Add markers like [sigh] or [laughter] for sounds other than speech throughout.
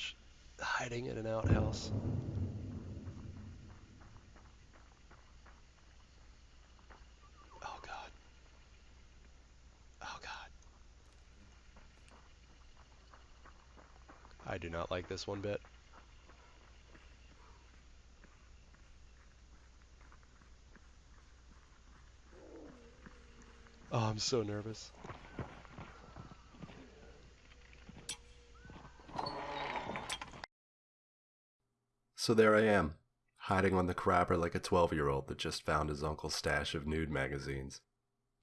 gosh. Hiding in an outhouse. Oh god. Oh god. I do not like this one bit. Oh, I'm so nervous. So there I am, hiding on the crapper like a 12 year old that just found his uncle's stash of nude magazines,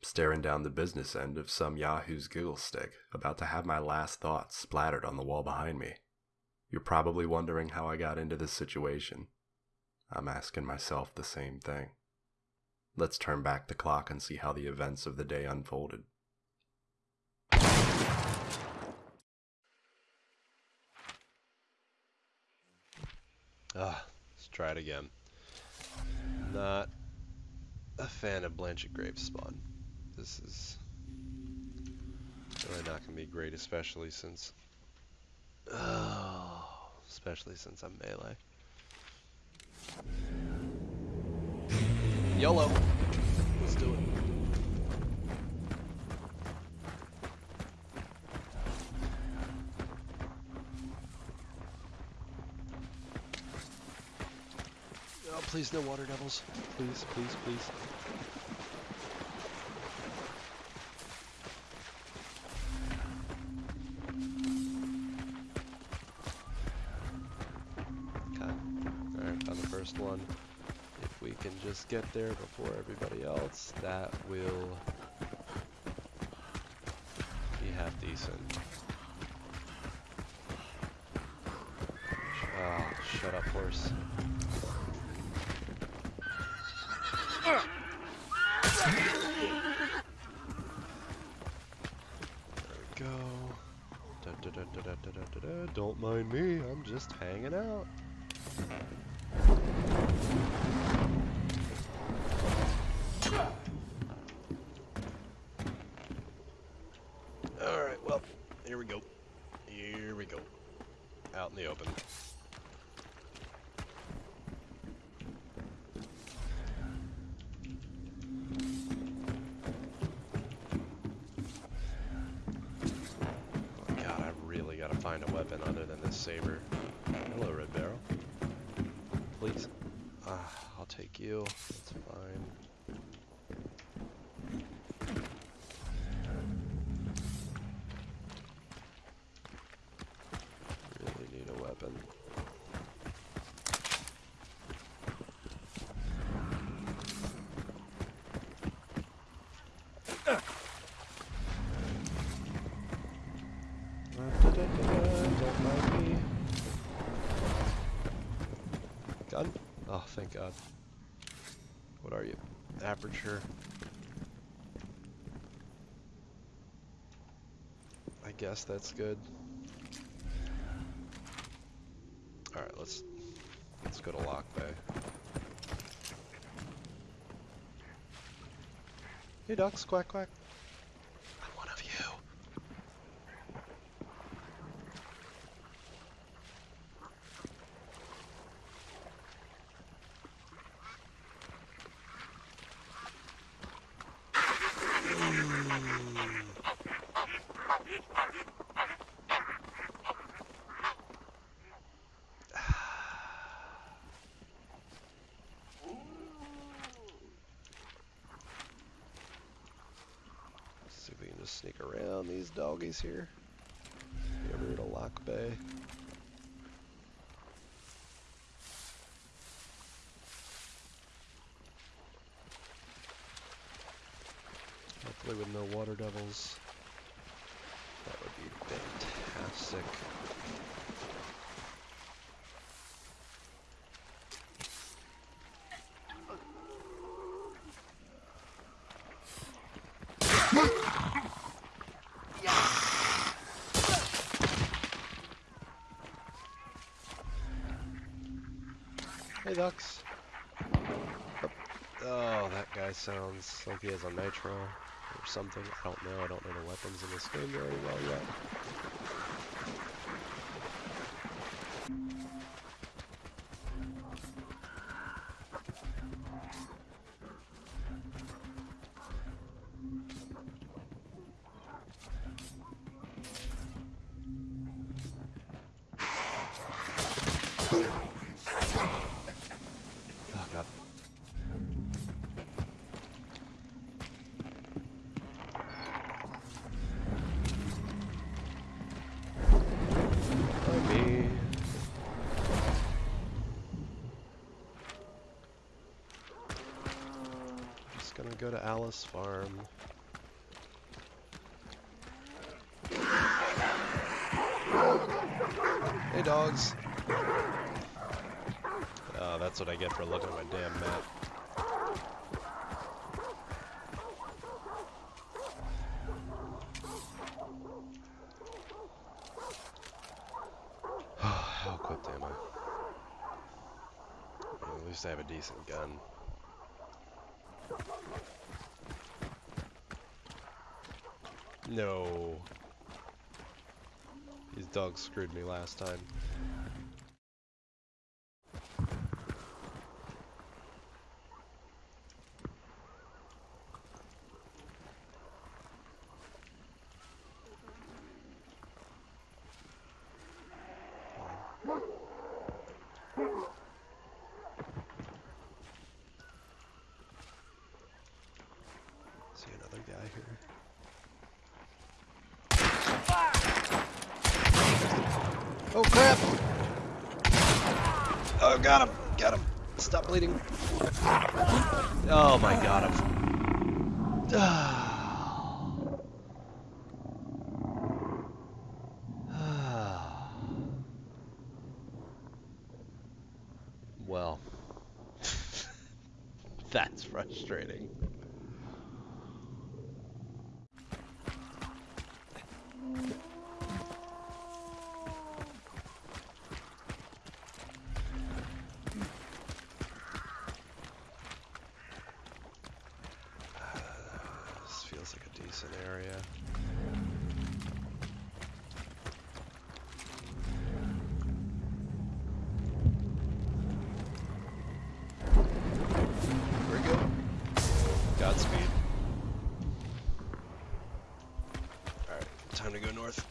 staring down the business end of some Yahoo's Giggle Stick, about to have my last thoughts splattered on the wall behind me. You're probably wondering how I got into this situation. I'm asking myself the same thing. Let's turn back the clock and see how the events of the day unfolded. Ah, let's try it again. Not a fan of Blanchett Graves spawn. This is really not going to be great, especially since... Oh, especially since I'm melee. YOLO! Let's do it. Oh, please no water devils. Please, please, please. Alright, found the first one. If we can just get there before everybody else, that will be half decent. Ah, shut up, horse. Don't mind me, I'm just hanging out. Alright, well, here we go. Here we go. Out in the open. Oh god, I really gotta find a weapon other than this saber. Hello, Red Barrel. Please. Ah, I'll take you. That's fine. Really need a weapon. Don't mind me. Gun? Oh, thank God. What are you? Aperture. I guess that's good. Alright, let's let's go to Lock Bay. Hey ducks, quack quack. Just sneak around these doggies here. Over to Lockbay. Hopefully with no water devils. That would be fantastic. Hey ducks. Oh, that guy sounds like he has a nitro or something. I don't know. I don't know the weapons in this game very well yet. Go to Alice Farm. Hey dogs. Oh, that's what I get for looking at my damn map. [sighs] How equipped am I? I at least I have a decent gun. No. These dogs screwed me last time. See another guy here. Oh crap! Oh, got him! Got him! Stop bleeding. Oh my god, I'm... [sighs] [sighs] well, [laughs] that's frustrating. This feels like a decent area. Here we go. Godspeed. Alright, time to go north.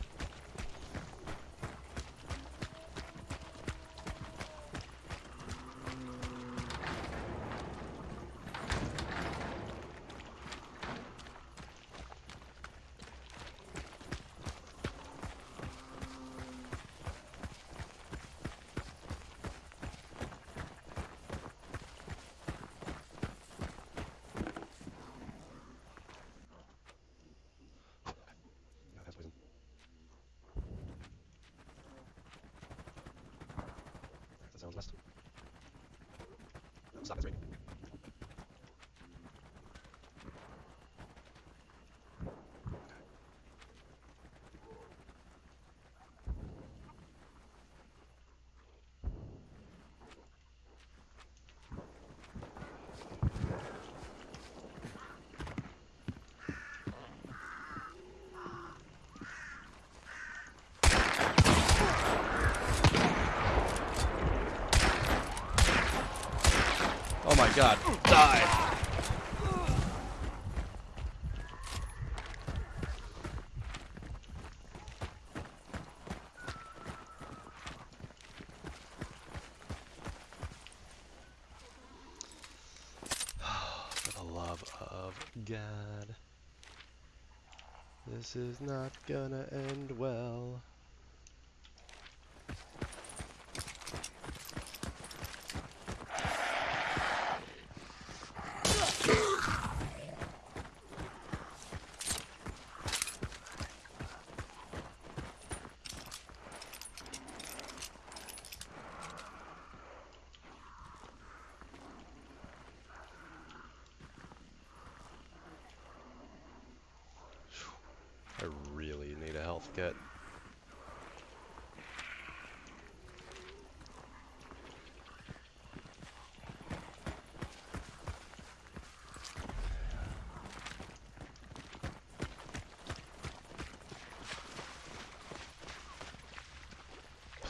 No, that's poison. That sounds west. No, stop, it's raining. Oh my god. Die! [sighs] For the love of God. This is not gonna end well. I really need a health kit.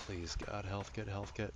Please, God, health kit, health kit.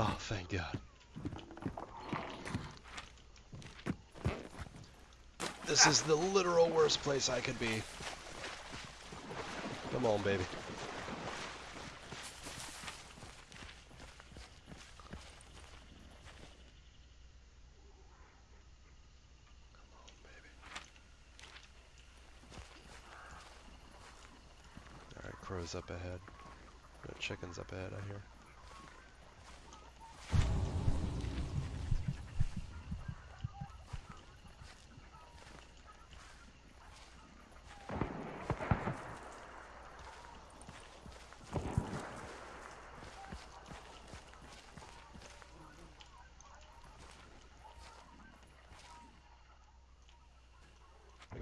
Oh, thank God. This is the literal worst place I could be. Come on, baby. Come on, baby. Alright, crow's up ahead. No, chicken's up ahead, I hear.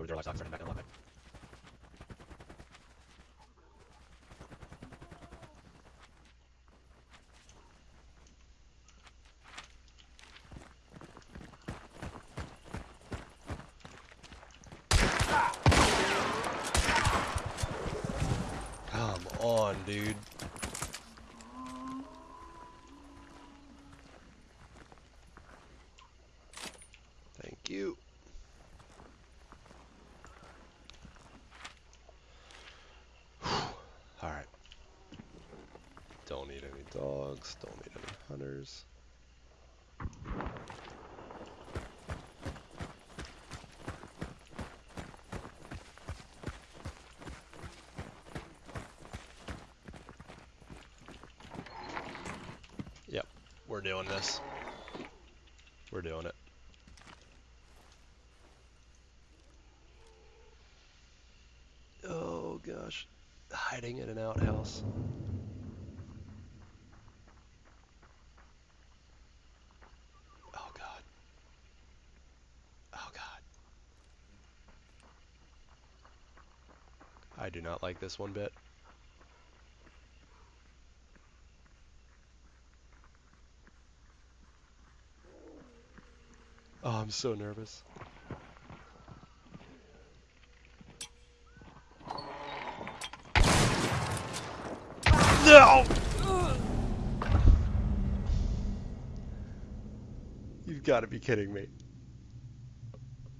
To their livestock, it back live. Come on, dude. Thank you. Alright. Don't need any dogs, don't need any hunters. Yep, we're doing this. We're doing it. Oh gosh, hiding in an outhouse. Oh god. Oh god. I do not like this one bit. Oh, I'm so nervous. No! You've got to be kidding me.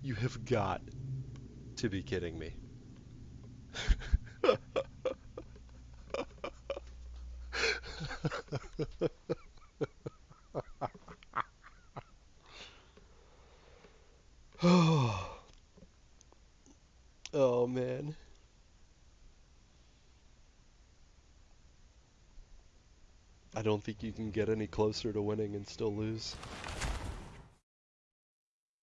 You have got to be kidding me. Oh. [sighs] Oh man. I don't think you can get any closer to winning and still lose.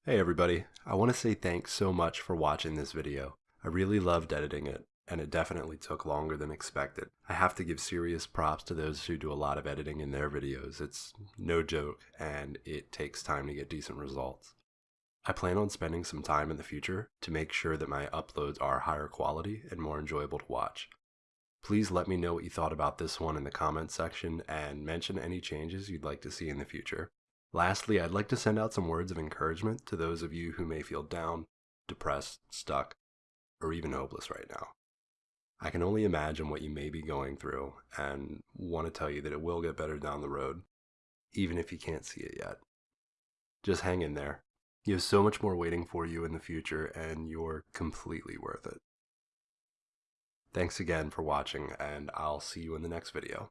Hey everybody, I want to say thanks so much for watching this video. I really loved editing it, and it definitely took longer than expected. I have to give serious props to those who do a lot of editing in their videos. It's no joke, and it takes time to get decent results. I plan on spending some time in the future to make sure that my uploads are higher quality and more enjoyable to watch. Please let me know what you thought about this one in the comments section and mention any changes you'd like to see in the future. Lastly, I'd like to send out some words of encouragement to those of you who may feel down, depressed, stuck, or even hopeless right now. I can only imagine what you may be going through and want to tell you that it will get better down the road, even if you can't see it yet. Just hang in there. You have so much more waiting for you in the future, and you're completely worth it. Thanks again for watching, and I'll see you in the next video.